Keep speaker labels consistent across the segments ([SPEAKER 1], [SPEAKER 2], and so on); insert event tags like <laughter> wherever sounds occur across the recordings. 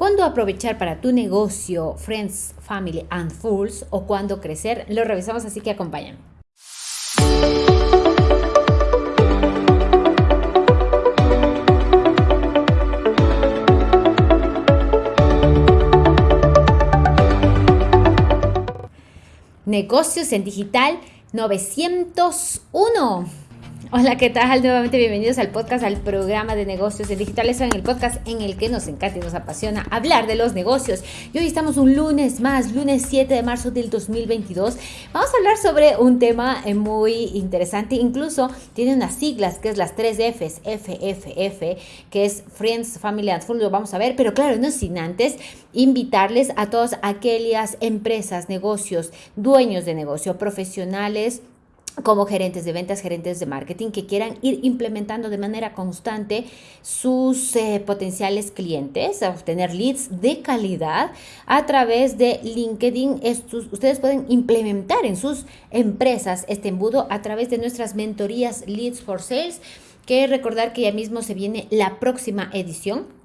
[SPEAKER 1] cuándo aprovechar para tu negocio Friends, Family and Fools o cuándo crecer. Lo revisamos, así que acompáñame. Negocios en Digital 901. Hola, ¿qué tal? Nuevamente bienvenidos al podcast, al programa de negocios digitales, en el podcast en el que nos encanta y nos apasiona hablar de los negocios. Y hoy estamos un lunes más, lunes 7 de marzo del 2022. Vamos a hablar sobre un tema eh, muy interesante, incluso tiene unas siglas que es las tres Fs, FFF, que es Friends, Family and Fun, lo vamos a ver, pero claro, no sin antes invitarles a todas aquellas empresas, negocios, dueños de negocio, profesionales, como gerentes de ventas, gerentes de marketing, que quieran ir implementando de manera constante sus eh, potenciales clientes, obtener leads de calidad a través de LinkedIn. Estos, ustedes pueden implementar en sus empresas este embudo a través de nuestras mentorías Leads for Sales, que recordar que ya mismo se viene la próxima edición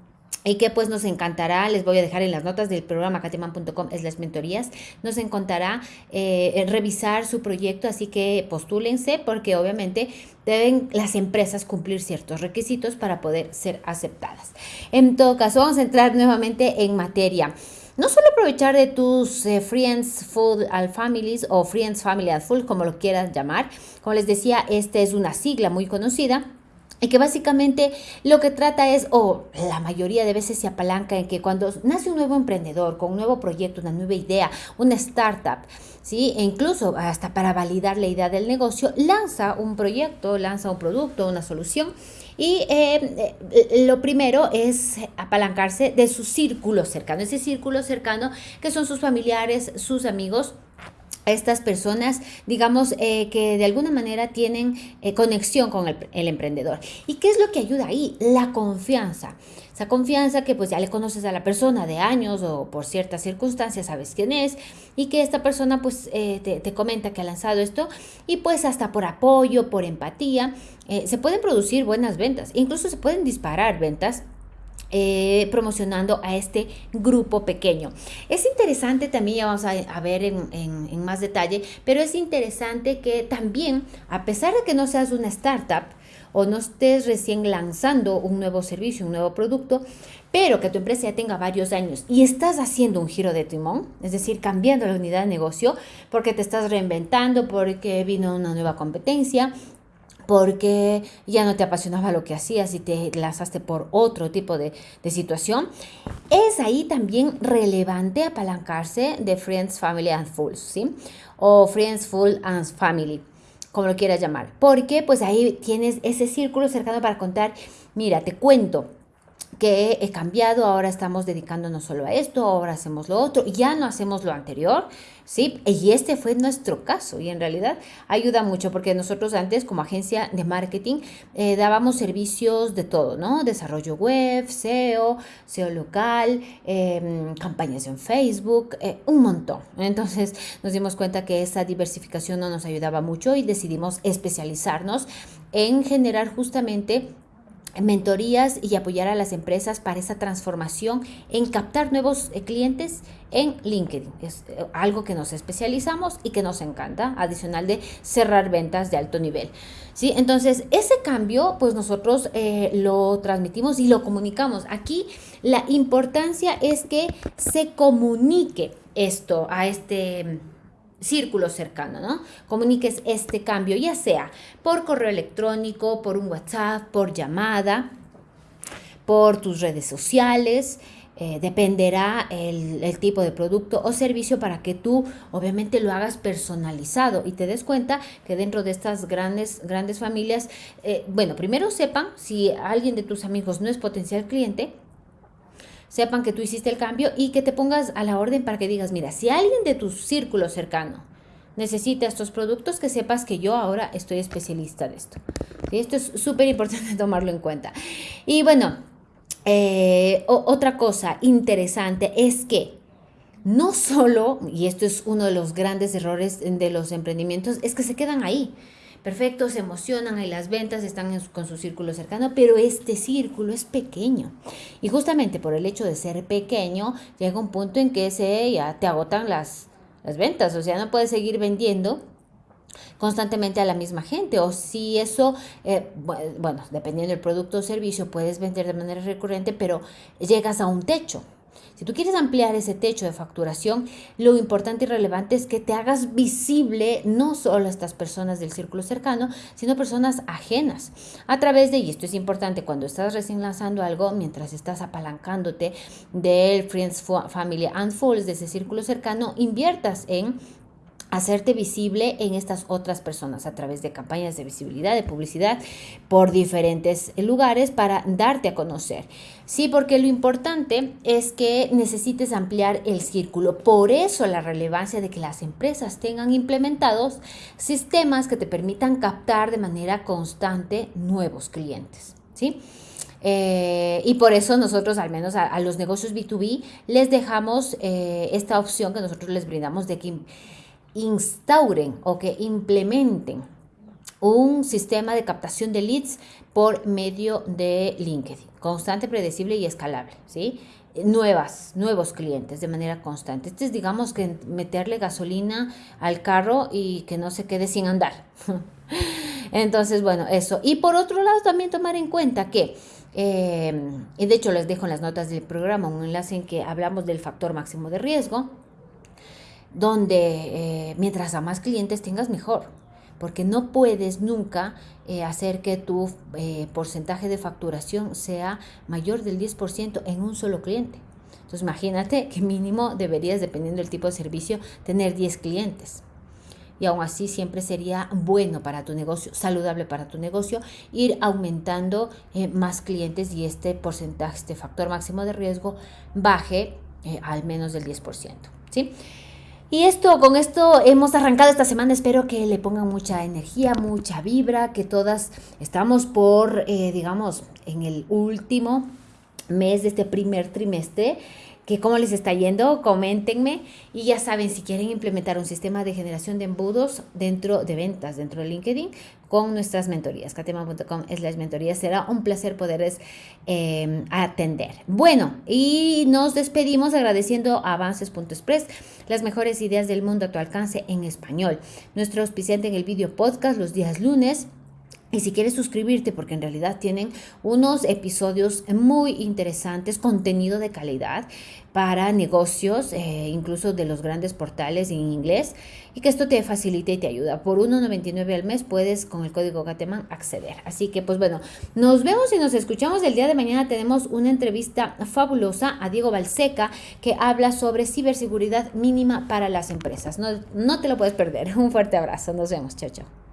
[SPEAKER 1] y que pues nos encantará, les voy a dejar en las notas del programa cateman.com es las mentorías, nos encantará eh, revisar su proyecto, así que postúlense porque obviamente deben las empresas cumplir ciertos requisitos para poder ser aceptadas. En todo caso, vamos a entrar nuevamente en materia. No solo aprovechar de tus eh, Friends Food al Families o Friends Family at Full, como lo quieras llamar. Como les decía, esta es una sigla muy conocida y que básicamente lo que trata es, o la mayoría de veces se apalanca en que cuando nace un nuevo emprendedor con un nuevo proyecto, una nueva idea, una startup, ¿sí? E incluso hasta para validar la idea del negocio, lanza un proyecto, lanza un producto, una solución. Y eh, eh, lo primero es apalancarse de su círculo cercano, ese círculo cercano que son sus familiares, sus amigos, estas personas, digamos, eh, que de alguna manera tienen eh, conexión con el, el, emprendedor. ¿Y qué es lo que ayuda ahí? La confianza. Esa confianza que pues ya le conoces a la persona de años o por ciertas circunstancias sabes quién es y que esta persona pues eh, te, te, comenta que ha lanzado esto y pues hasta por apoyo, por empatía, se pueden producir buenas ventas. Incluso se pueden disparar ventas eh, promocionando a este grupo pequeño. Es interesante también, ya vamos a, ver en, en, más detalle, pero es interesante que también, a pesar de que no seas una startup o no estés recién lanzando un nuevo servicio, un nuevo producto, pero que tu empresa ya tenga varios años y estás haciendo un giro de timón, es decir, cambiando la unidad de negocio porque te estás reinventando, porque vino una nueva competencia, porque ya no te apasionaba lo que hacías y te lanzaste por otro tipo de, situación, es ahí también relevante apalancarse de Friends, Family and Fools, ¿sí? O Friends, Full and Family, como lo quieras llamar. Porque pues ahí tienes ese círculo cercano para contar, mira, te cuento, que he cambiado, ahora estamos dedicándonos solo a esto, ahora hacemos lo otro, ya no hacemos lo anterior, ¿sí? Y este fue nuestro caso y en realidad ayuda mucho porque nosotros antes como agencia de marketing eh, dábamos servicios de todo, ¿no? Desarrollo web, SEO, SEO local, em, campañas en Facebook, eh, un montón. Entonces nos dimos cuenta que esa diversificación no nos ayudaba mucho y decidimos especializarnos en generar justamente mentorías y apoyar a las empresas para esa transformación en captar nuevos eh, clientes en LinkedIn. Es eh, algo que nos especializamos y que nos encanta, adicional de cerrar ventas de alto nivel. ¿Sí? Entonces, ese cambio, pues nosotros eh, lo transmitimos y lo comunicamos. Aquí la importancia es que se comunique esto a este círculo cercano, ¿no? Comuniques este cambio, ya sea por correo electrónico, por un WhatsApp, por llamada, por tus redes sociales, eh, dependerá el, tipo de producto o servicio para que tú obviamente lo hagas personalizado y te des cuenta que dentro de estas grandes, grandes familias, eh, bueno, primero sepan si alguien de tus amigos no es potencial cliente, sepan que tú hiciste el cambio y que te pongas a la orden para que digas, mira, si alguien de tu círculo cercano necesita estos productos, que sepas que yo ahora estoy especialista de esto. Y esto es súper importante <laughs> tomarlo en cuenta. Y bueno, eh, otra cosa interesante es que no solo, y esto es uno de los grandes errores de los emprendimientos, es que se quedan ahí perfecto, se emocionan y las ventas están con su círculo cercano, pero este círculo es pequeño. Y justamente por el hecho de ser pequeño, llega un punto en que se, ya te agotan las, las ventas, o sea, no puedes seguir vendiendo constantemente a la misma gente o si eso, eh, bueno, dependiendo del producto o servicio, puedes vender de manera recurrente, pero llegas a un techo. Si tú quieres ampliar ese techo de facturación, lo importante y relevante es que te hagas visible no solo a estas personas del círculo cercano, sino personas ajenas. A través de, y esto es importante, cuando estás recién lanzando algo, mientras estás apalancándote del Friends, Family and Fools, de ese círculo cercano, inviertas en hacerte visible en estas otras personas a través de campañas de visibilidad, de publicidad por diferentes lugares para darte a conocer. Sí, porque lo importante es que necesites ampliar el círculo. Por eso la relevancia de que las empresas tengan implementados sistemas que te permitan captar de manera constante nuevos clientes. ¿Sí? Eh, y por eso nosotros, al menos a, los negocios B2B, les dejamos eh, esta opción que nosotros les brindamos de que instauren o que implementen un sistema de captación de leads por medio de LinkedIn, constante, predecible y escalable, ¿sí? Nuevas, nuevos clientes de manera constante. Este es, digamos, que meterle gasolina al carro y que no se quede sin andar. <laughs> Entonces, bueno, eso. Y por otro lado, también tomar en cuenta que, eh, y de hecho les dejo en las notas del programa un enlace en que hablamos del factor máximo de riesgo, donde eh, mientras a más clientes tengas mejor, porque no puedes nunca eh, hacer que tu eh, porcentaje de facturación sea mayor del 10% en un solo cliente. Entonces imagínate que mínimo deberías, dependiendo del tipo de servicio, tener 10 clientes. Y aún así siempre sería bueno para tu negocio, saludable para tu negocio, ir aumentando más clientes y este porcentaje, este factor máximo de riesgo baje al menos del 10%. ¿sí? Y esto, con esto hemos arrancado esta semana. Espero que le pongan mucha energía, mucha vibra, que todas estamos por, eh, digamos, en el último mes de este primer trimestre que cómo les está yendo, coméntenme y ya saben si quieren implementar un sistema de generación de embudos dentro de ventas, dentro de LinkedIn con nuestras mentorías, katema.com slash mentorías. Será un placer poderles em, atender. Bueno, y nos despedimos agradeciendo a avances.express, las mejores ideas del mundo a tu alcance en español. Nuestro auspiciante en el video podcast los días lunes y si quieres suscribirte, porque en realidad tienen unos episodios muy interesantes, contenido de calidad para negocios, eh, incluso de los grandes portales en inglés, y que esto te facilite y te ayuda. Por 1.99 al mes puedes con el código Gateman acceder. Así que pues bueno, nos vemos y nos escuchamos el día de mañana. Tenemos una entrevista fabulosa a Diego Balseca que habla sobre ciberseguridad mínima para las empresas. No, no te lo puedes perder. <laughs> Un fuerte abrazo. Nos vemos. Chao, chao.